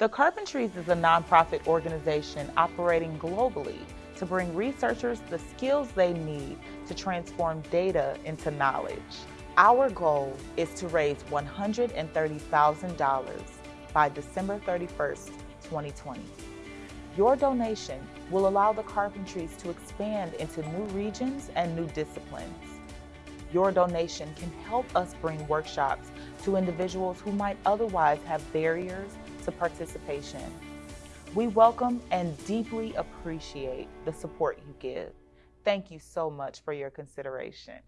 The Carpentries is a nonprofit organization operating globally to bring researchers the skills they need to transform data into knowledge. Our goal is to raise $130,000 by December 31st, 2020. Your donation will allow the Carpentries to expand into new regions and new disciplines. Your donation can help us bring workshops to individuals who might otherwise have barriers to participation. We welcome and deeply appreciate the support you give. Thank you so much for your consideration.